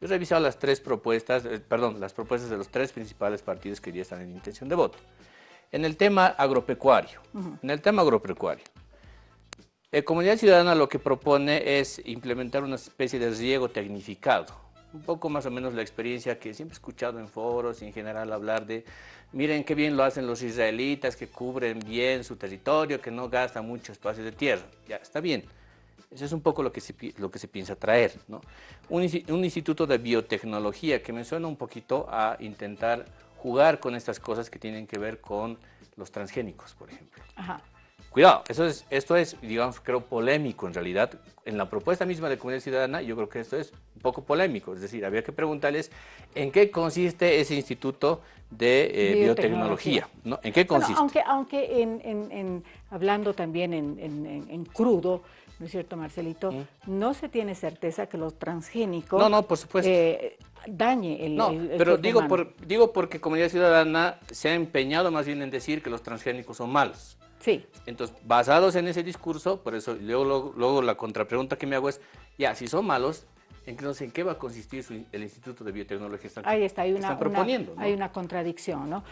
Yo he revisado las tres propuestas, eh, perdón, las propuestas de los tres principales partidos que ya están en intención de voto. En el tema agropecuario, en el tema agropecuario, la Comunidad Ciudadana lo que propone es implementar una especie de riego tecnificado. Un poco más o menos la experiencia que siempre he escuchado en foros y en general hablar de, miren qué bien lo hacen los israelitas, que cubren bien su territorio, que no gastan mucho espacio de tierra. Ya, está bien. Eso es un poco lo que se, lo que se piensa traer. ¿no? Un, un, instituto de biotecnología que me suena un poquito a intentar jugar con estas cosas que tienen que ver con los transgénicos, por ejemplo. Ajá. Cuidado, eso es, esto es, digamos, creo, polémico en realidad. En la propuesta misma de Comunidad Ciudadana, yo creo que esto es un poco polémico. Es decir, había que preguntarles en qué consiste ese instituto de eh, biotecnología. ¿no? ¿En qué consiste? aunque aunque en, en, hablando también en, crudo, ¿no es cierto, Marcelito? Mm. No se tiene certeza que los transgénicos... No, no, por supuesto. Eh, dañe el, no, pero digo, por, digo porque Comunidad Ciudadana se ha empeñado más bien en decir que los transgénicos son malos. Sí. Entonces, basados en ese discurso, por eso luego, luego, la contrapregunta que me hago es, ya, si son malos, entonces, ¿en qué va a consistir el Instituto de Biotecnología? Ahí está, hay una, proponiendo, hay una contradicción, ¿no?